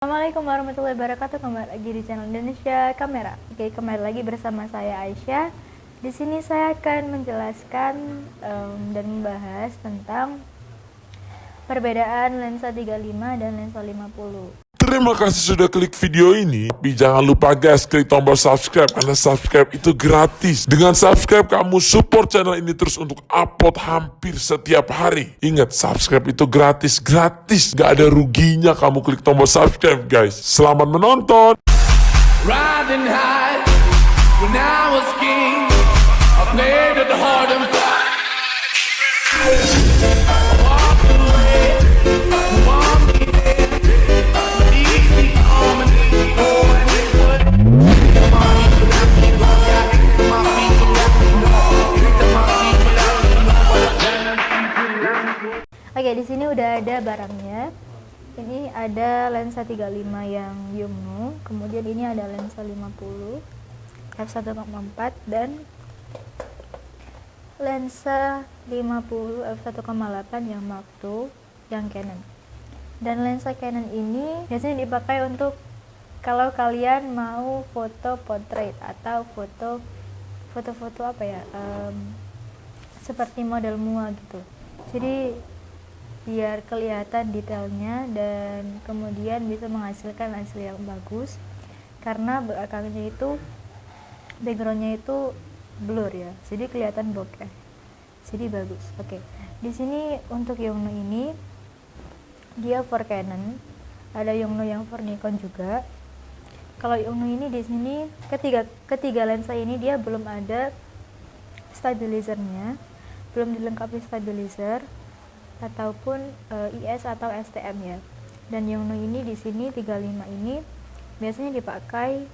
Assalamualaikum warahmatullahi wabarakatuh. Kembali lagi di channel Indonesia Kamera. Oke, kembali lagi bersama saya Aisyah. Di sini saya akan menjelaskan um, dan membahas tentang perbedaan lensa 35 dan lensa 50. Terima kasih sudah klik video ini. Tapi jangan lupa guys, klik tombol subscribe karena subscribe itu gratis. Dengan subscribe kamu support channel ini terus untuk upload hampir setiap hari. Ingat, subscribe itu gratis, gratis. Gak ada ruginya kamu klik tombol subscribe guys. Selamat menonton. Riding high when I was king. I played at the hard and udah ada barangnya. Ini ada lensa 35 yang Yongnuo, kemudian ini ada lensa 50 f1.4 dan lensa 50 f1.8 yang Mark II yang Canon. Dan lensa Canon ini biasanya dipakai untuk kalau kalian mau foto portrait atau foto foto-foto apa ya em, seperti model mua gitu. Jadi biar kelihatan detailnya dan kemudian bisa menghasilkan hasil yang bagus. Karena belakangnya itu backgroundnya itu blur ya. Jadi kelihatan bokeh. Jadi bagus. Oke. Di sini untuk Yongnuo ini dia for Canon. Ada Yongnuo yang for Nikon juga. Kalau Yongnuo ini di sini ketiga ketiga lensa ini dia belum ada stabilizernya. Belum dilengkapi stabilizer ataupun eh, IS atau STM ya. Dan Yongnuo ini di sini 35 ini biasanya dipakai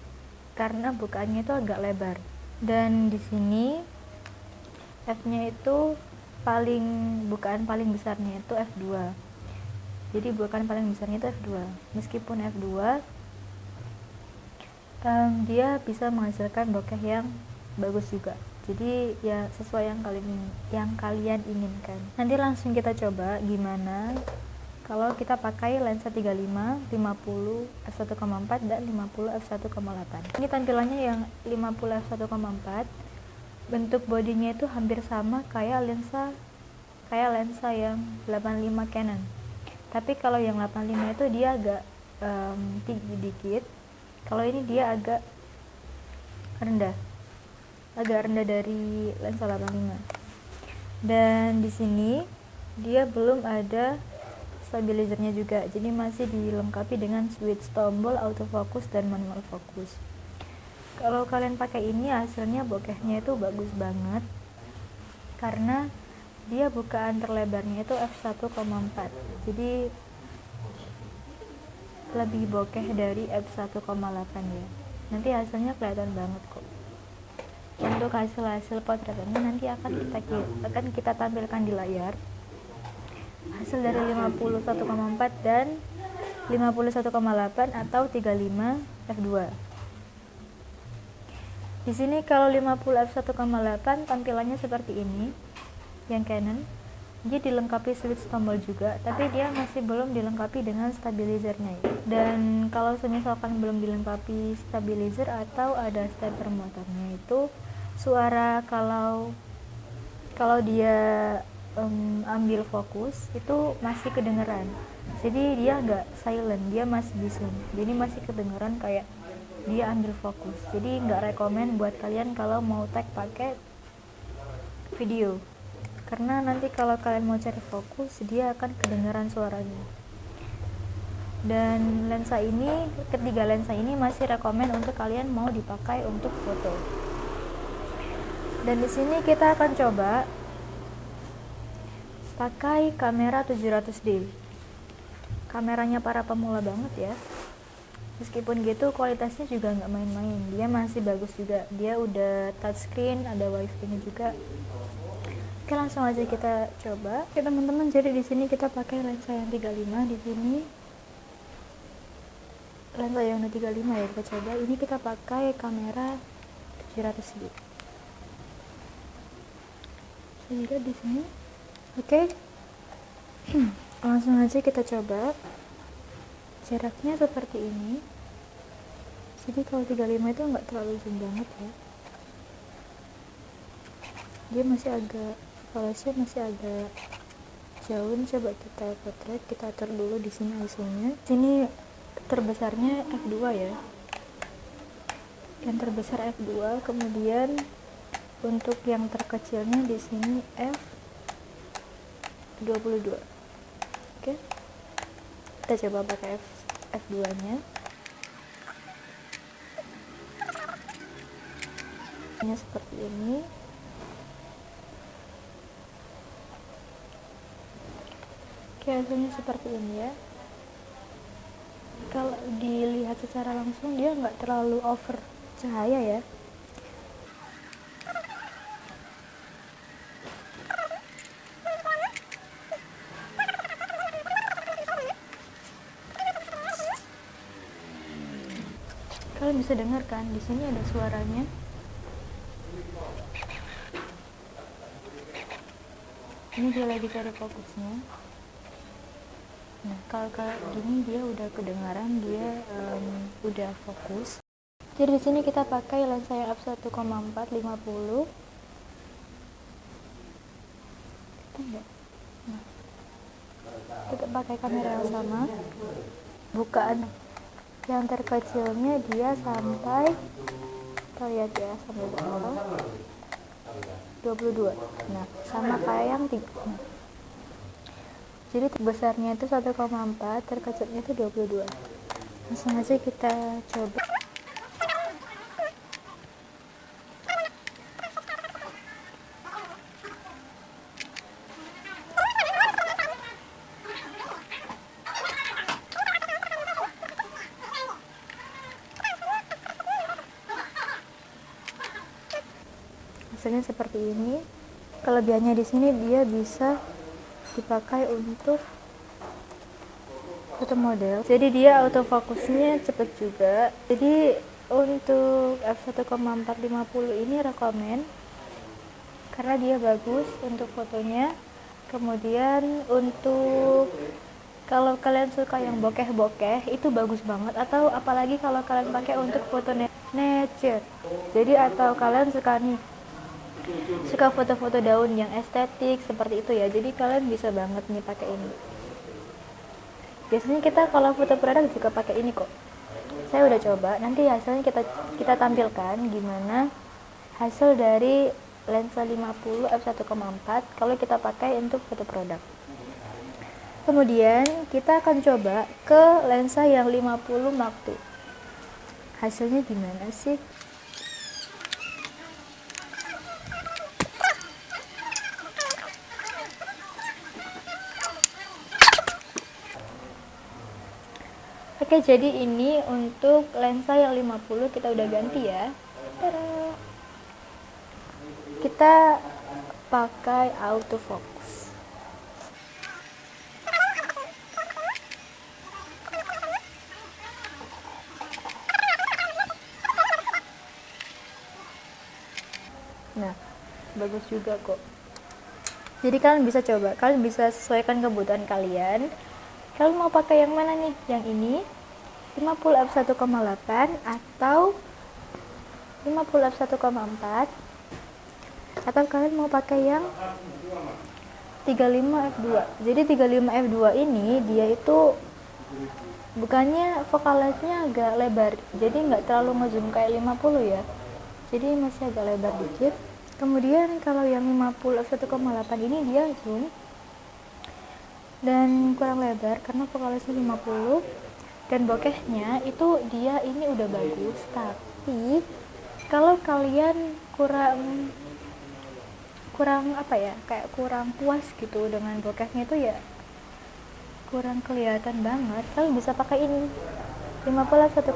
karena bukaannya itu agak lebar. Dan di sini F-nya itu paling bukaan paling besarnya itu F2. Jadi bukaan paling besarnya itu F2. Meskipun F2 em, dia bisa menghasilkan bokeh yang bagus juga jadi ya sesuai yang kalian yang kalian inginkan. Nanti langsung kita coba gimana kalau kita pakai lensa 35, 50 f1,4 dan 50 f1,8 ini tampilannya yang 50 f1,4 bentuk bodinya itu hampir sama kayak lensa kayak lensa yang 85 Canon. Tapi kalau yang 85 itu dia agak em, tinggi dikit. Kalau ini dia agak rendah agak rendah dari lensa 85 dan di sini dia belum ada stabilizernya juga. Jadi masih dilengkapi dengan switch tombol autofocus dan manual fokus kalau kalian pakai ini hasilnya bokehnya itu bagus banget. Karena dia bukaan terlebarnya itu f1,4 jadi lebih bokeh dari f1,8 ya. Nanti hasilnya kelihatan banget untuk hasil-hasil potret ini nanti akan kita akan kita tampilkan di layar. Hasil dari 51,4 dan 51,8 atau 35 f2 di sini kalau 50 f1,8 tampilannya seperti ini yang Canon. Dia dilengkapi switch tombol juga tapi dia masih belum dilengkapi dengan stabilizernya. Ya. dan kalau misalkan belum dilengkapi stabilizer atau ada stepper motornya itu suara kalau kalau dia um, ambil fokus itu masih kedengeran. Jadi dia nggak silent dia masih bisu jadi masih kedengeran kayak dia ambil fokus. Jadi nggak rekomen buat kalian kalau mau tag pakai video. Karena nanti kalau kalian mau cari fokus dia akan kedengaran suaranya. Dan lensa ini ketiga lensa ini masih rekomen untuk kalian mau dipakai untuk foto dan di sini kita akan coba pakai kamera 700D kameranya para pemula banget ya meskipun gitu kualitasnya juga nggak main-main dia masih bagus juga dia udah touchscreen ada wifi nya juga Oke langsung aja kita coba. Oke teman-teman, jadi di sini kita pakai lensa yang 35 di sini. Lensa yang 35 ya kita coba. Ini kita pakai kamera 700 d. Saya di sini. Oke. langsung aja kita coba. jaraknya seperti ini jadi kalau 35 itu nggak terlalu zoom banget ya dia masih agak polosnya masih agak jauh coba kita potret kita atur dulu di sini ISO nya sini terbesarnya f2 ya yang terbesar f2 kemudian untuk yang terkecilnya di sini f22 oke kita coba pakai f f2 nya seperti ini Oke, hasilnya seperti ini ya. Kalau dilihat secara langsung dia nggak terlalu over cahaya ya. Kalian bisa dengar kan, di sini ada suaranya. Ini dia lagi cari fokusnya. Nah kalau kayak gini dia udah kedengaran dia um, udah fokus. Jadi di sini kita pakai lensa yang f 1,4 50 nah, kita pakai kamera yang sama. Bukaan yang terkecilnya dia sampai kita lihat ya sampai berapa? 22 nah sama kayak yang tiga. Jadi besarnya itu 1,4 terkecilnya itu 22 langsung aja kita coba hasilnya seperti ini. Kelebihannya di sini dia bisa dipakai untuk foto model. Jadi dia autofokusnya cepet juga. Jadi untuk f1,450 ini rekomen karena dia bagus untuk fotonya. Kemudian untuk kalau kalian suka yang bokeh-bokeh itu bagus banget. Atau apalagi kalau kalian pakai untuk foto nature. Jadi atau kalian suka nih suka foto-foto daun yang estetik seperti itu ya. Jadi kalian bisa banget nih pakai ini. Biasanya kita kalau foto produk juga pakai ini kok. Saya udah coba. Nanti hasilnya kita kita tampilkan gimana hasil dari lensa 50 f1,4 kalau kita pakai untuk foto produk. Kemudian kita akan coba ke lensa yang 50 Mark II hasilnya gimana sih Oke, jadi ini untuk lensa yang 50 kita udah ganti ya. Tada. Kita pakai autofocus. Nah, bagus juga kok. Jadi kalian bisa coba, kalian bisa sesuaikan kebutuhan kalian. Kalian mau pakai yang mana nih? Yang ini 50 f 1,8 atau 50 f 1,4 atau kalian mau pakai yang 35 f 2 jadi 35 f 2 ini dia itu bukannya vokalnya agak lebar. Jadi nggak terlalu ngezoom kayak 50 ya. Jadi masih agak lebar dikit. Kemudian kalau yang 50 f 1,8 ini dia zoom dan kurang lebar karena vokalnya 50 dan bokehnya itu dia ini udah bagus tapi kalau kalian kurang kurang apa ya kayak kurang puas gitu dengan bokehnya itu ya kurang kelihatan banget. Kalian bisa pakai ini 51,4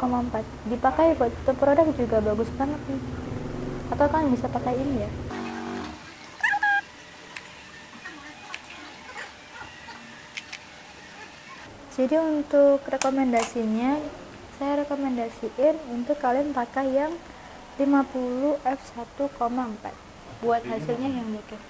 dipakai buat produk juga bagus banget nih. Atau kalian bisa pakai ini ya jadi untuk rekomendasinya saya rekomendasiin untuk kalian pakai yang 50 f 1,4 buat hasilnya yang oke